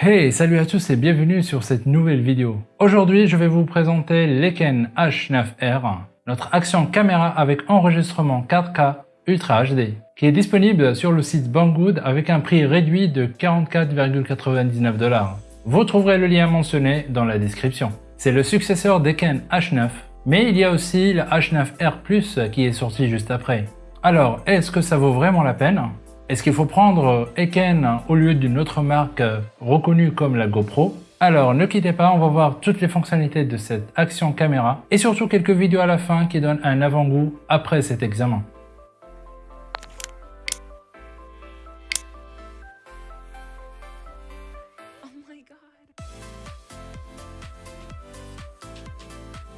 Hey, salut à tous et bienvenue sur cette nouvelle vidéo. Aujourd'hui, je vais vous présenter l'Eken H9R, notre action caméra avec enregistrement 4K Ultra HD, qui est disponible sur le site Banggood avec un prix réduit de 44,99$. Vous trouverez le lien mentionné dans la description. C'est le successeur d'Eken H9, mais il y a aussi le H9R Plus qui est sorti juste après. Alors, est-ce que ça vaut vraiment la peine? Est-ce qu'il faut prendre Eken au lieu d'une autre marque reconnue comme la GoPro? Alors ne quittez pas, on va voir toutes les fonctionnalités de cette action caméra et surtout quelques vidéos à la fin qui donnent un avant-goût après cet examen.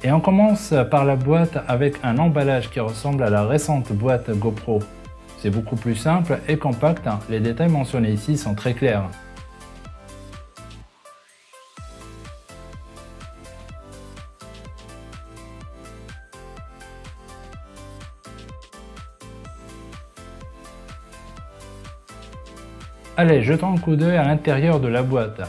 Et on commence par la boîte avec un emballage qui ressemble à la récente boîte GoPro c'est beaucoup plus simple et compact, les détails mentionnés ici sont très clairs. Allez, jetons un coup d'œil à l'intérieur de la boîte.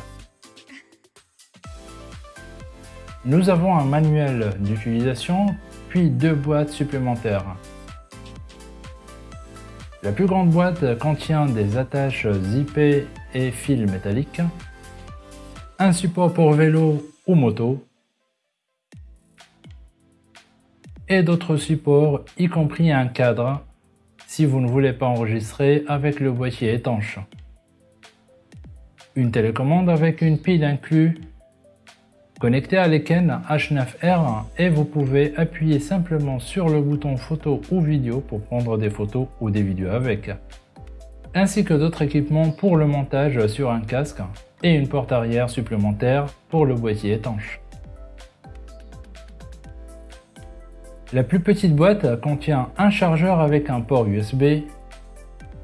Nous avons un manuel d'utilisation, puis deux boîtes supplémentaires. La plus grande boîte contient des attaches zippées et fils métalliques, un support pour vélo ou moto, et d'autres supports, y compris un cadre, si vous ne voulez pas enregistrer avec le boîtier étanche. Une télécommande avec une pile inclue Connectez à l'Eken H9R et vous pouvez appuyer simplement sur le bouton photo ou vidéo pour prendre des photos ou des vidéos avec. Ainsi que d'autres équipements pour le montage sur un casque et une porte arrière supplémentaire pour le boîtier étanche. La plus petite boîte contient un chargeur avec un port USB,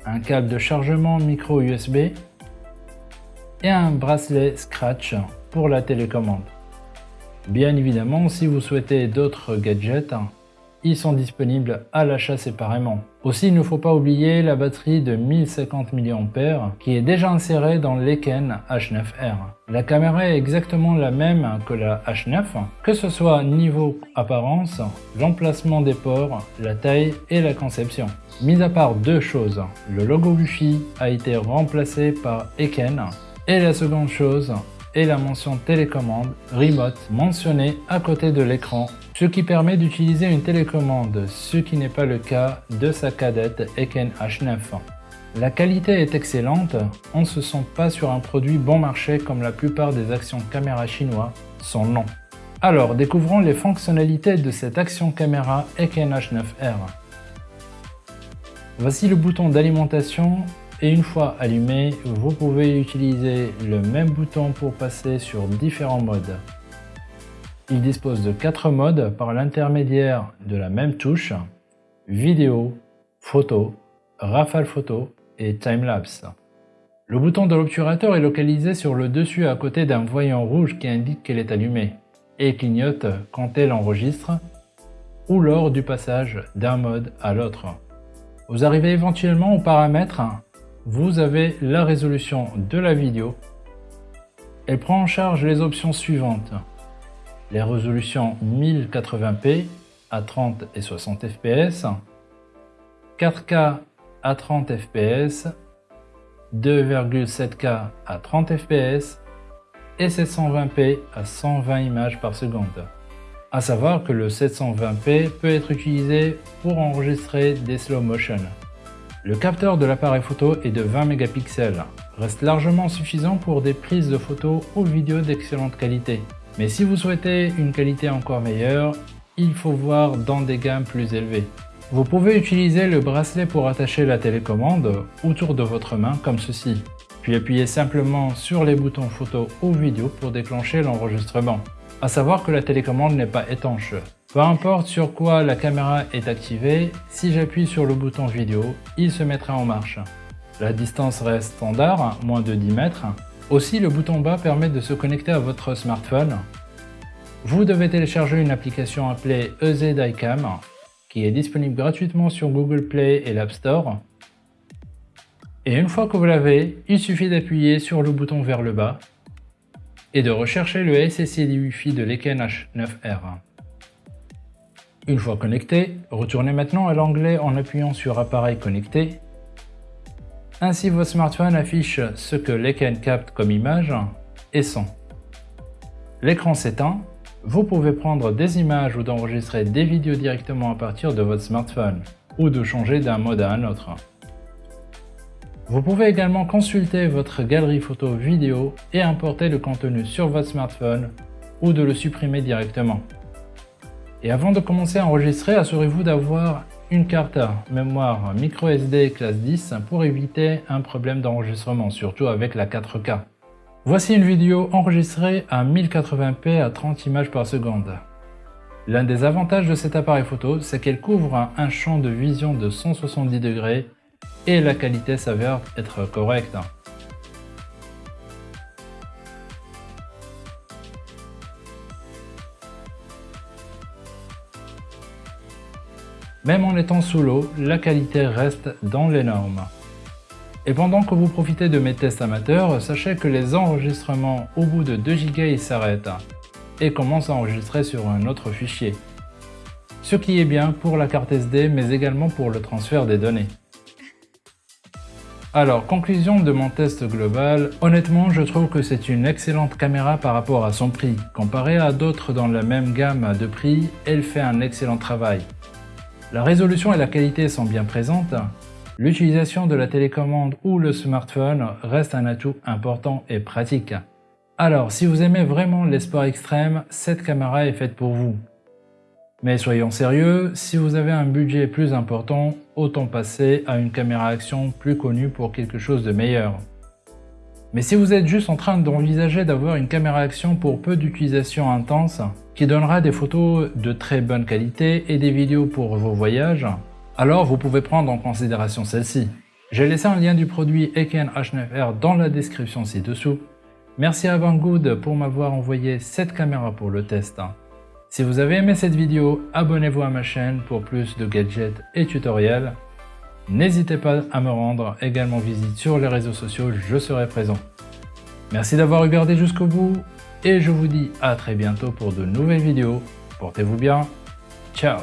un câble de chargement micro USB et un bracelet Scratch pour la télécommande. Bien évidemment, si vous souhaitez d'autres gadgets, ils sont disponibles à l'achat séparément. Aussi, il ne faut pas oublier la batterie de 1050 mAh qui est déjà insérée dans l'Eken H9R. La caméra est exactement la même que la H9, que ce soit niveau apparence, l'emplacement des ports, la taille et la conception. Mis à part deux choses, le logo Wi-Fi a été remplacé par Eken et la seconde chose, et la mention télécommande Remote mentionnée à côté de l'écran, ce qui permet d'utiliser une télécommande, ce qui n'est pas le cas de sa cadette Eken H9. La qualité est excellente, on ne se sent pas sur un produit bon marché comme la plupart des actions caméra chinois sont non. Alors découvrons les fonctionnalités de cette action caméra Eken H9R. Voici le bouton d'alimentation et une fois allumé, vous pouvez utiliser le même bouton pour passer sur différents modes. Il dispose de 4 modes par l'intermédiaire de la même touche, vidéo, photo, rafale photo et timelapse. Le bouton de l'obturateur est localisé sur le dessus à côté d'un voyant rouge qui indique qu'elle est allumée et clignote quand elle enregistre ou lors du passage d'un mode à l'autre. Vous arrivez éventuellement aux paramètres vous avez la résolution de la vidéo. Elle prend en charge les options suivantes. Les résolutions 1080p à 30 et 60 fps, 4K à 30 fps, 2,7K à 30 fps et 720p à 120 images par seconde. A savoir que le 720p peut être utilisé pour enregistrer des slow motion. Le capteur de l'appareil photo est de 20 mégapixels, reste largement suffisant pour des prises de photos ou vidéos d'excellente qualité. Mais si vous souhaitez une qualité encore meilleure, il faut voir dans des gammes plus élevées. Vous pouvez utiliser le bracelet pour attacher la télécommande autour de votre main comme ceci, puis appuyez simplement sur les boutons photo ou vidéo pour déclencher l'enregistrement. A savoir que la télécommande n'est pas étanche, peu importe sur quoi la caméra est activée, si j'appuie sur le bouton vidéo, il se mettra en marche. La distance reste standard, moins de 10 mètres. Aussi, le bouton bas permet de se connecter à votre smartphone. Vous devez télécharger une application appelée EZ iCam, qui est disponible gratuitement sur Google Play et l'App Store. Et une fois que vous l'avez, il suffit d'appuyer sur le bouton vers le bas et de rechercher le SSID Wi-Fi de l'Eken H9R. Une fois connecté, retournez maintenant à l'onglet en appuyant sur Appareil connecté. Ainsi votre smartphone affiche ce que l'Eken capte comme image et son. L'écran s'éteint, vous pouvez prendre des images ou d'enregistrer des vidéos directement à partir de votre smartphone ou de changer d'un mode à un autre. Vous pouvez également consulter votre galerie photo vidéo et importer le contenu sur votre smartphone ou de le supprimer directement. Et avant de commencer à enregistrer, assurez-vous d'avoir une carte mémoire microSD classe 10 pour éviter un problème d'enregistrement, surtout avec la 4K. Voici une vidéo enregistrée à 1080p à 30 images par seconde. L'un des avantages de cet appareil photo, c'est qu'elle couvre un champ de vision de 170 degrés et la qualité s'avère être correcte. Même en étant sous l'eau, la qualité reste dans les normes. Et pendant que vous profitez de mes tests amateurs, sachez que les enregistrements au bout de 2 Go s'arrêtent et commencent à enregistrer sur un autre fichier. Ce qui est bien pour la carte SD mais également pour le transfert des données. Alors, conclusion de mon test global, honnêtement je trouve que c'est une excellente caméra par rapport à son prix. Comparé à d'autres dans la même gamme de prix, elle fait un excellent travail. La résolution et la qualité sont bien présentes, l'utilisation de la télécommande ou le smartphone reste un atout important et pratique. Alors, si vous aimez vraiment les sports extrêmes, cette caméra est faite pour vous. Mais soyons sérieux, si vous avez un budget plus important, autant passer à une caméra action plus connue pour quelque chose de meilleur. Mais si vous êtes juste en train d'envisager d'avoir une caméra action pour peu d'utilisation intense, qui donnera des photos de très bonne qualité et des vidéos pour vos voyages, alors vous pouvez prendre en considération celle-ci. J'ai laissé un lien du produit Eken H9R dans la description ci-dessous. Merci à Banggood pour m'avoir envoyé cette caméra pour le test. Si vous avez aimé cette vidéo, abonnez-vous à ma chaîne pour plus de gadgets et tutoriels. N'hésitez pas à me rendre également visite sur les réseaux sociaux, je serai présent. Merci d'avoir regardé jusqu'au bout et je vous dis à très bientôt pour de nouvelles vidéos. Portez-vous bien. Ciao